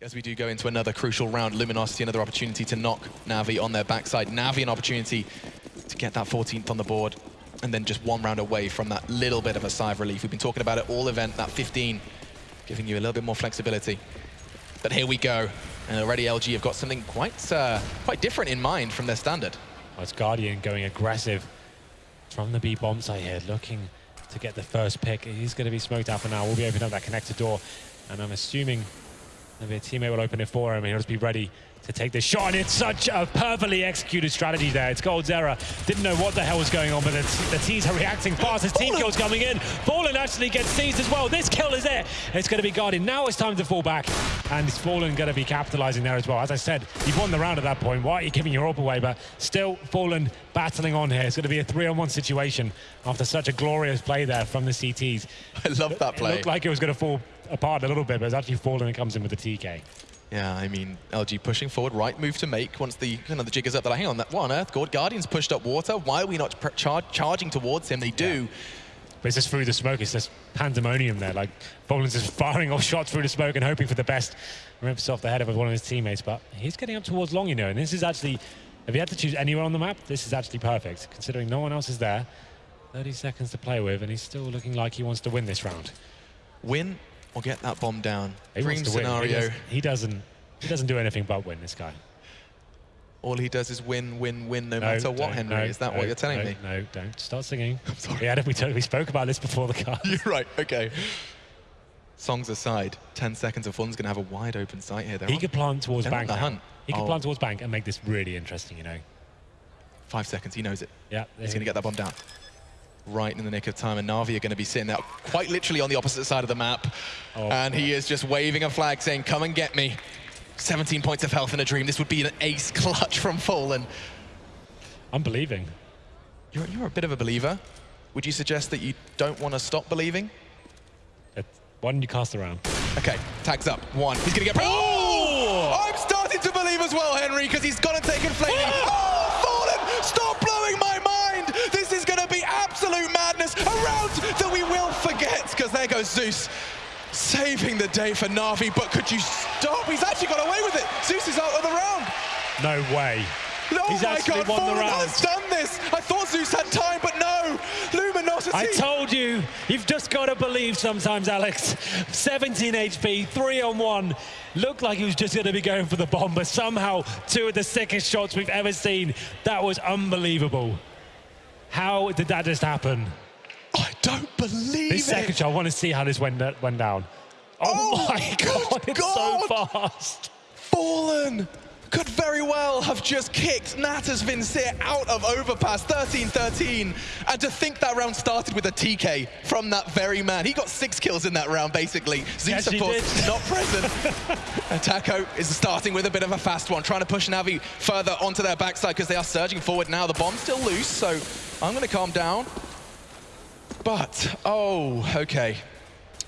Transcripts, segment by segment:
As we do go into another crucial round, Luminosity another opportunity to knock Navi on their backside. Navi an opportunity to get that 14th on the board and then just one round away from that little bit of a sigh of relief. We've been talking about it all event, that 15, giving you a little bit more flexibility. But here we go. And already LG have got something quite, uh, quite different in mind from their standard. Well, it's Guardian going aggressive from the B bomb site here, looking to get the first pick. He's going to be smoked out for now. We'll be opening up that connector door. And I'm assuming Maybe a teammate will open it for him and he'll just be ready to take the shot. And it's such a perfectly executed strategy there. It's coldzera. Didn't know what the hell was going on, but the, the teams are reacting fast as team kills coming in. Fallen actually gets seized as well. This kill is it. It's going to be guarded. Now it's time to fall back. And it's Fallen going to be capitalizing there as well. As I said, you've won the round at that point. Why are you giving your up away? But still Fallen battling on here. It's going to be a three-on-one situation after such a glorious play there from the CTs. I love that play. It looked like it was going to fall apart a little bit, but it's actually fallen and comes in with the TK. Yeah, I mean, LG pushing forward, right move to make once the kind of the jig is up. That hang on, that one Earth God Guardian's pushed up water. Why are we not char charging towards him? They do. Yeah. But it's just through the smoke. It's just pandemonium there. Like Fallen's just firing off shots through the smoke and hoping for the best. Rips off the head of one of his teammates, but he's getting up towards long, you know. And this is actually, if he had to choose anywhere on the map, this is actually perfect, considering no one else is there. 30 seconds to play with, and he's still looking like he wants to win this round. Win or get that bomb down. He Dream scenario. He, he, doesn't. He doesn't do anything but win. This guy. All he does is win, win, win, no, no matter what. Henry, no, is that no, what you're telling me? No, don't start singing. I'm sorry. Yeah, we, we spoke about this before the card. You're right. Okay. Songs aside, 10 seconds of fun's going to have a wide open sight here. They're he on, could plant towards bank. The hunt. He could oh. plant towards bank and make this really interesting. You know. Five seconds. He knows it. Yeah. He's going to get that bomb down right in the nick of time. And Na'Vi are going to be sitting there quite literally on the opposite side of the map. Oh, and he is just waving a flag saying, come and get me. 17 points of health in a dream. This would be an ace clutch from Fallen. I'm believing. You're, you're a bit of a believer. Would you suggest that you don't want to stop believing? why don't you cast around? Okay, tags up. One. He's going to get... Oh! I'm starting to believe as well, Henry, because he's gone and taken flamie. Ah! oh, Fallen! Stop blowing my A round that we will forget, because there goes Zeus saving the day for Na'Vi, but could you stop? He's actually got away with it. Zeus is out of the round. No way. Oh He's my God, Fallen has done this. I thought Zeus had time, but no. Luminosity. I told you, you've just got to believe sometimes, Alex. 17 HP, three on one. Looked like he was just going to be going for the bomb, but somehow two of the sickest shots we've ever seen. That was unbelievable. How did that just happen? I don't believe this it. second shot, I want to see how this went, uh, went down. Oh, oh my God, it's God. so fast. Fallen could very well have just kicked Natus Vincere out of Overpass 13-13. And to think that round started with a TK from that very man. He got six kills in that round, basically. Zeus, yes, course, not present. and Taco is starting with a bit of a fast one, trying to push Navi further onto their backside because they are surging forward now. The bomb's still loose, so I'm going to calm down. But, oh, okay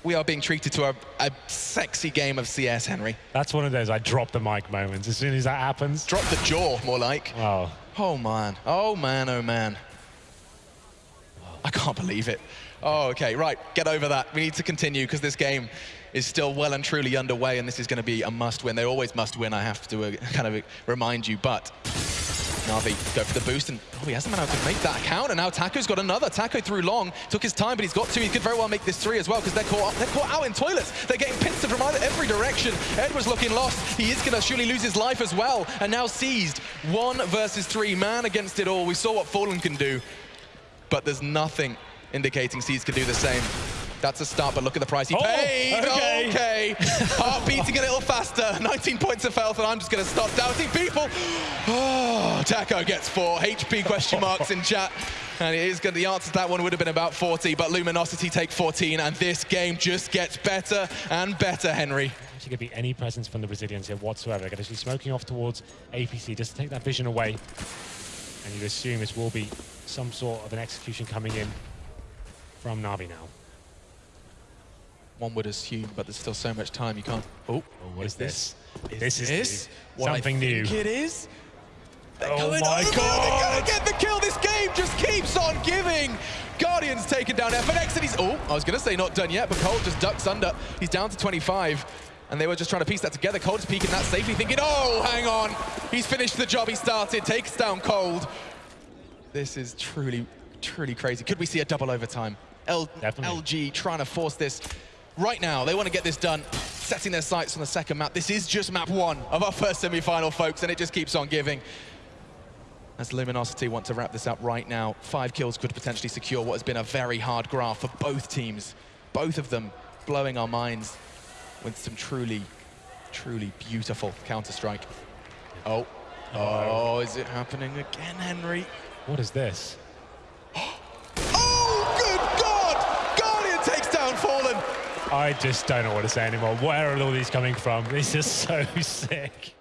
we are being treated to a, a, sexy game of CS, Henry. That's one of those I drop the mic moments. As soon as that happens. Drop the jaw, more like. Oh. Oh, man. Oh, man, oh, man. I can't believe it. Oh, okay, right, get over that. We need to continue because this game is still well and truly underway and this is going to be a must win. They always must win, I have to uh, kind of remind you, but Na'Vi go for the boost, and oh, he hasn't been able to make that count, and now Taco's got another. Taco through long, took his time, but he's got two. He could very well make this three as well, because they're caught, they're caught out in toilets. They're getting pincered from either, every direction. Ed was looking lost. He is going to surely lose his life as well, and now seized. One versus three, man against it all. We saw what Fallen can do, but there's nothing indicating seized can do the same. That's a start, but look at the price he oh, paid. Okay. okay. Heart beating a little faster. 19 points of health, and I'm just going to stop doubting people. Oh, Taco gets four. HP question marks in chat. And it is good. The answer to that one would have been about 40, but Luminosity take 14, and this game just gets better and better, Henry. Actually, could be any presence from the Brazilians here whatsoever. They're Going to be smoking off towards APC just to take that vision away. And you assume this will be some sort of an execution coming in from Navi now one would assume, but there's still so much time you can't. Oh, oh what is, is this? Is this, is something new. it is. They're oh my over. god! They're gonna get the kill. This game just keeps on giving. Guardians taking down FNX, and he's oh, I was gonna say not done yet, but Cole just ducks under. He's down to 25. And they were just trying to piece that together. Cold is peeking that safely, thinking, oh, hang on. He's finished the job he started, takes down Cold. This is truly, truly crazy. Could we see a double overtime? L Definitely. LG trying to force this right now. They want to get this done, setting their sights on the second map. This is just map one of our first semi-final, folks, and it just keeps on giving. As Luminosity want to wrap this up right now, five kills could potentially secure what has been a very hard graph for both teams. Both of them blowing our minds with some truly, truly beautiful Counter-Strike. Oh, oh, oh is it happening again, Henry? What is this? Oh, good God! Guardian takes down Fallen. I just don't know what to say anymore. Where are all these coming from? This is so sick.